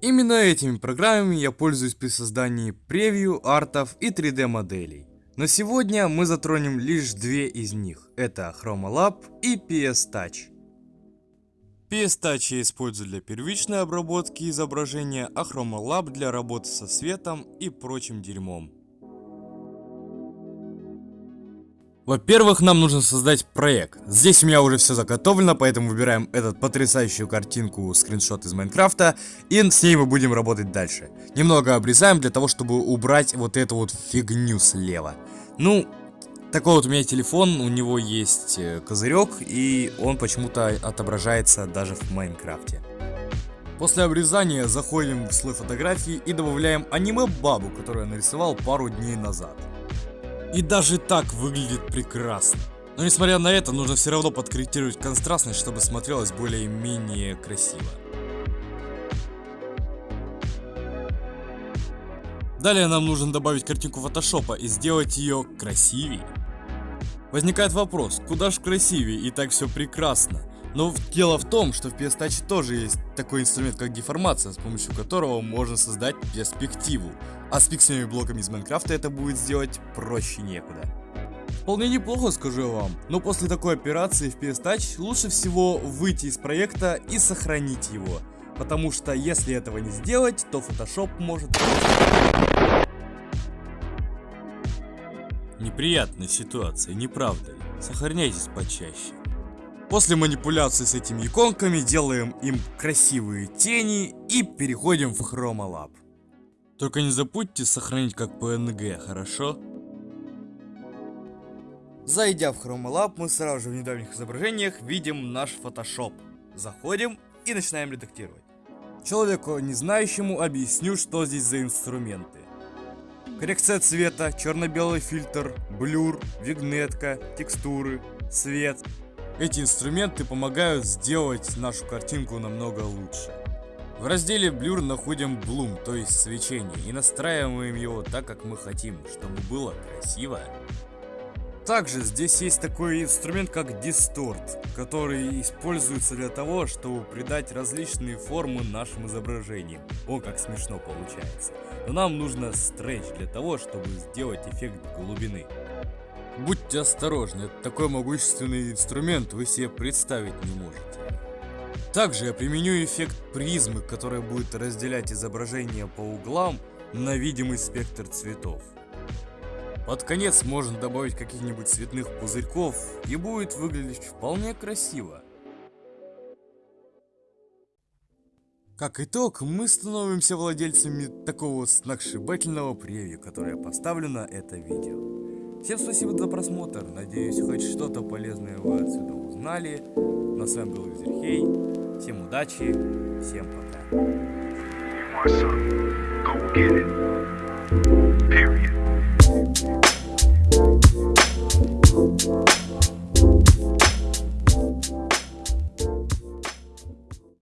Именно этими программами я пользуюсь при создании превью, артов и 3D моделей. Но сегодня мы затронем лишь две из них. Это ChromaLab и PS Touch. PS Touch я использую для первичной обработки изображения, а ChromaLab для работы со светом и прочим дерьмом. Во-первых, нам нужно создать проект. Здесь у меня уже все заготовлено, поэтому выбираем этот потрясающую картинку, скриншот из Майнкрафта, и с ней мы будем работать дальше. Немного обрезаем для того, чтобы убрать вот эту вот фигню слева. Ну, такой вот у меня телефон, у него есть э, козырек, и он почему-то отображается даже в Майнкрафте. После обрезания заходим в слой фотографии и добавляем аниме-бабу, которую я нарисовал пару дней назад. И даже так выглядит прекрасно. Но несмотря на это, нужно все равно подкорректировать контрастность, чтобы смотрелось более-менее красиво. Далее нам нужно добавить картинку фотошопа и сделать ее красивее. Возникает вопрос, куда ж красивее и так все прекрасно. Но дело в том, что в PS Touch тоже есть такой инструмент, как деформация, с помощью которого можно создать перспективу. А с пиксельными блоками из Майнкрафта это будет сделать проще некуда. Вполне неплохо, скажу я вам, но после такой операции в PS Touch лучше всего выйти из проекта и сохранить его. Потому что если этого не сделать, то Photoshop может... Неприятная ситуация, не правда ли? Сохраняйтесь почаще. После манипуляции с этими иконками делаем им красивые тени и переходим в ChromaLab. Только не забудьте сохранить как PNG, хорошо? Зайдя в ChromaLab, мы сразу же в недавних изображениях видим наш Photoshop. Заходим и начинаем редактировать. Человеку, не знающему, объясню, что здесь за инструменты. Коррекция цвета, черно-белый фильтр, блюр, вигнетка, текстуры, свет, эти инструменты помогают сделать нашу картинку намного лучше. В разделе Blur находим Bloom, то есть свечение, и настраиваем его так, как мы хотим, чтобы было красиво. Также здесь есть такой инструмент, как Distort, который используется для того, чтобы придать различные формы нашим изображениям. О, как смешно получается. Но нам нужно Stretch для того, чтобы сделать эффект глубины. Будьте осторожны, это такой могущественный инструмент вы себе представить не можете. Также я применю эффект призмы, который будет разделять изображение по углам на видимый спектр цветов. Под конец можно добавить каких-нибудь цветных пузырьков и будет выглядеть вполне красиво. Как итог, мы становимся владельцами такого сногсшибательного превью, которое на это видео. Всем спасибо за просмотр. Надеюсь, хоть что-то полезное вы отсюда узнали. На с вами был Визерхей. Всем удачи, всем пока. Period.